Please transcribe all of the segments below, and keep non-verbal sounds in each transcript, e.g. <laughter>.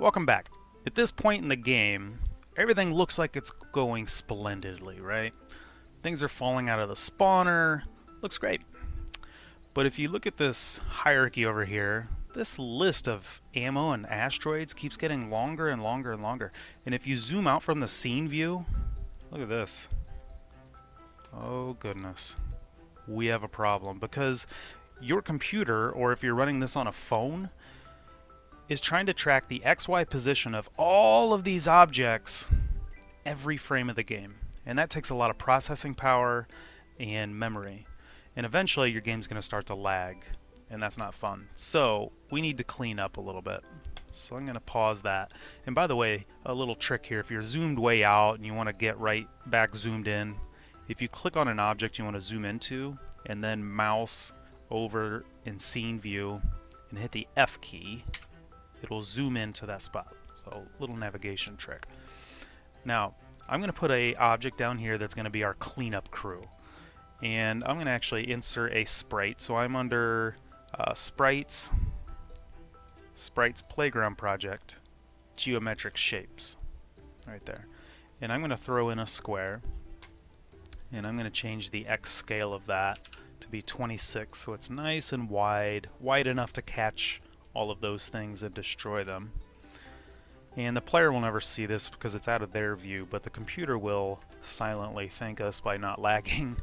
Welcome back. At this point in the game, everything looks like it's going splendidly, right? Things are falling out of the spawner. Looks great. But if you look at this hierarchy over here, this list of ammo and asteroids keeps getting longer and longer and longer. And if you zoom out from the scene view, look at this. Oh goodness. We have a problem because your computer, or if you're running this on a phone, is trying to track the XY position of all of these objects every frame of the game. And that takes a lot of processing power and memory. And eventually your game's going to start to lag, and that's not fun. So we need to clean up a little bit. So I'm going to pause that. And by the way, a little trick here, if you're zoomed way out and you want to get right back zoomed in, if you click on an object you want to zoom into, and then mouse over in scene view and hit the F key, it will zoom into that spot. So little navigation trick. Now, I'm going to put a object down here that's going to be our cleanup crew. And I'm going to actually insert a sprite. So I'm under uh, sprites, sprites playground project, geometric shapes, right there. And I'm going to throw in a square. And I'm going to change the X scale of that to be 26 so it's nice and wide, wide enough to catch all of those things and destroy them. And the player will never see this because it's out of their view, but the computer will silently thank us by not <laughs> lagging.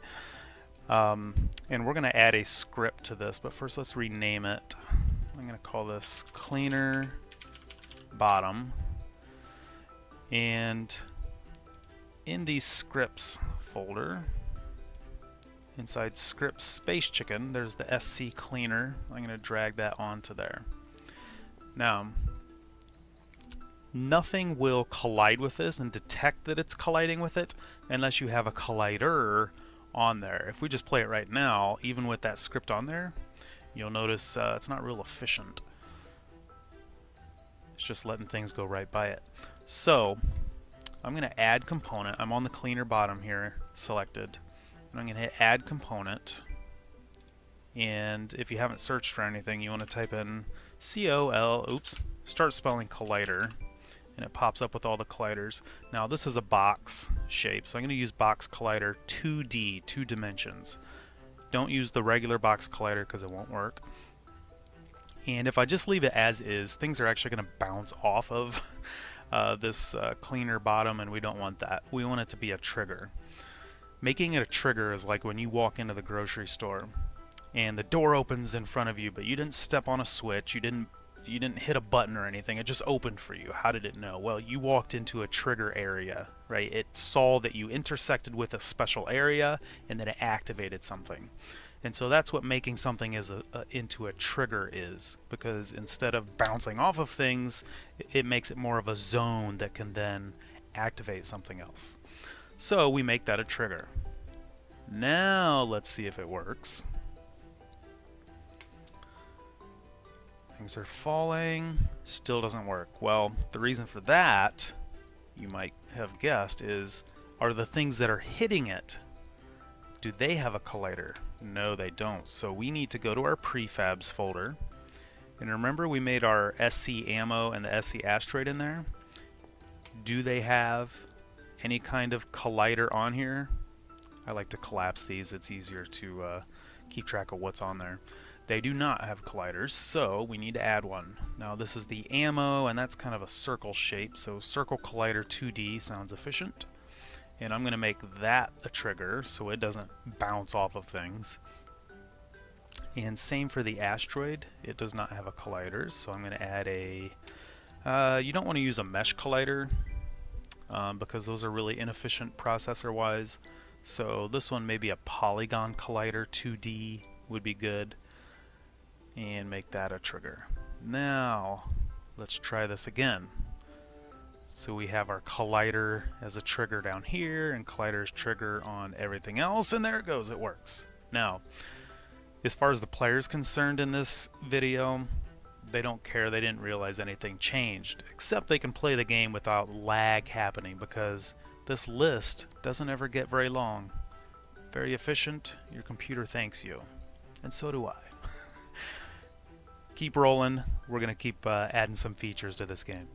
Um, and we're going to add a script to this, but first let's rename it. I'm going to call this cleaner bottom. And in the scripts folder, inside script space chicken, there's the SC cleaner. I'm going to drag that onto there. Now, nothing will collide with this and detect that it's colliding with it unless you have a collider on there. If we just play it right now, even with that script on there, you'll notice uh, it's not real efficient. It's just letting things go right by it. So, I'm going to add component. I'm on the cleaner bottom here, selected. And I'm going to hit add component. And if you haven't searched for anything, you want to type in C-O-L, oops, start spelling collider, and it pops up with all the colliders. Now this is a box shape, so I'm going to use box collider 2D, two dimensions. Don't use the regular box collider because it won't work. And if I just leave it as is, things are actually going to bounce off of <laughs> uh, this uh, cleaner bottom, and we don't want that. We want it to be a trigger. Making it a trigger is like when you walk into the grocery store and the door opens in front of you, but you didn't step on a switch, you didn't you didn't hit a button or anything. It just opened for you. How did it know? Well, you walked into a trigger area, right? It saw that you intersected with a special area and then it activated something. And so that's what making something is a, a, into a trigger is because instead of bouncing off of things, it, it makes it more of a zone that can then activate something else. So we make that a trigger. Now let's see if it works. Things are falling. Still doesn't work. Well, the reason for that, you might have guessed, is are the things that are hitting it, do they have a collider? No, they don't. So we need to go to our prefabs folder. And remember we made our SC ammo and the SC asteroid in there? Do they have any kind of collider on here? I like to collapse these. It's easier to uh, keep track of what's on there. They do not have colliders, so we need to add one. Now this is the ammo, and that's kind of a circle shape, so circle collider 2D sounds efficient. And I'm going to make that a trigger so it doesn't bounce off of things. And same for the asteroid, it does not have a collider, so I'm going to add a... Uh, you don't want to use a mesh collider, um, because those are really inefficient processor-wise. So this one, maybe a polygon collider 2D would be good and make that a trigger. Now, let's try this again. So we have our collider as a trigger down here, and collider's trigger on everything else, and there it goes, it works. Now, as far as the player's concerned in this video, they don't care, they didn't realize anything changed, except they can play the game without lag happening because this list doesn't ever get very long. Very efficient, your computer thanks you. And so do I keep rolling. We're going to keep uh, adding some features to this game.